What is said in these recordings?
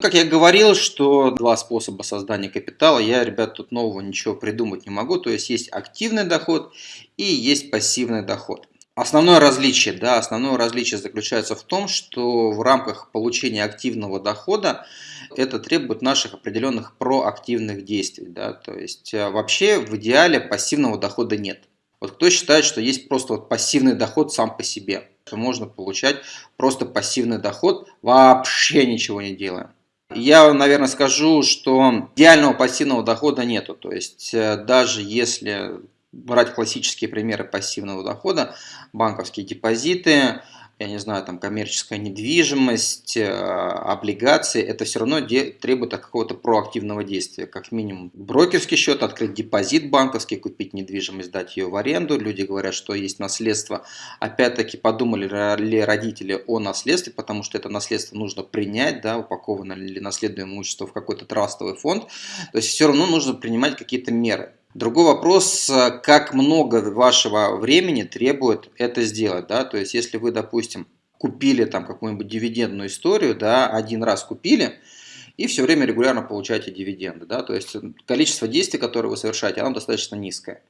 Как я говорил, что два способа создания капитала, я, ребят, тут нового ничего придумать не могу. То есть есть активный доход и есть пассивный доход. Основное различие, да, основное различие заключается в том, что в рамках получения активного дохода это требует наших определенных проактивных действий. Да, то есть э, вообще в идеале пассивного дохода нет. Вот кто считает, что есть просто вот пассивный доход сам по себе, можно получать просто пассивный доход, вообще ничего не делая. Я, наверное, скажу, что идеального пассивного дохода нету. То есть э, даже если брать классические примеры пассивного дохода, банковские депозиты, я не знаю, там коммерческая недвижимость, э, облигации, это все равно требует какого-то проактивного действия. Как минимум брокерский счет, открыть депозит банковский, купить недвижимость, дать ее в аренду. Люди говорят, что есть наследство. Опять-таки подумали ли родители о наследстве, потому что это наследство нужно принять, да, упаковано ли наследуемое имущество в какой-то трастовый фонд. То есть все равно нужно принимать какие-то меры. Другой вопрос, э, как много вашего времени требует это сделать, да, то есть если вы, допустим, купили там какую-нибудь дивидендную историю, да, один раз купили, и все время регулярно получаете дивиденды. Да? То есть количество действий, которые вы совершаете, оно достаточно низкое.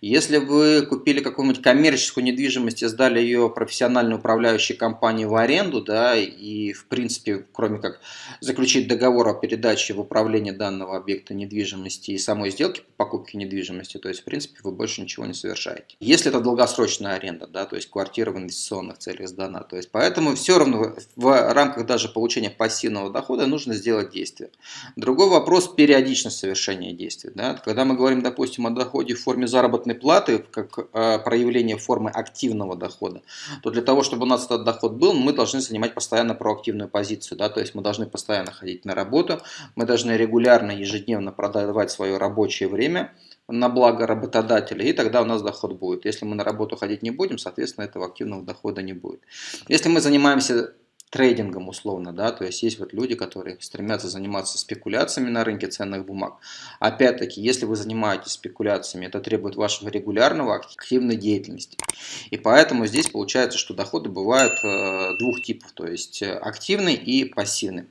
Если вы купили какую-нибудь коммерческую недвижимость и сдали ее профессиональной управляющей компании в аренду, да, и в принципе, кроме как заключить договор о передаче в управление данного объекта недвижимости и самой сделки по покупке недвижимости, то есть в принципе вы больше ничего не совершаете. Если это долгосрочная аренда, да, то есть квартира в инвестиционных целях сдана, то есть поэтому все равно в рамках даже получения пассивного дохода нужно сделать действия. Другой вопрос – периодичность совершения действий. Да? Когда мы говорим, допустим, о доходе в форме заработной платы, как э, проявление формы активного дохода, то для того, чтобы у нас этот доход был, мы должны занимать постоянно проактивную позицию. Да? То есть мы должны постоянно ходить на работу, мы должны регулярно, ежедневно продавать свое рабочее время, на благо работодателя, и тогда у нас доход будет. Если мы на работу ходить не будем, соответственно, этого активного дохода не будет. Если мы занимаемся трейдингом условно, да, то есть есть вот люди, которые стремятся заниматься спекуляциями на рынке ценных бумаг. Опять-таки, если вы занимаетесь спекуляциями, это требует вашего регулярного активной деятельности. И поэтому здесь получается, что доходы бывают э, двух типов, то есть активный и пассивный.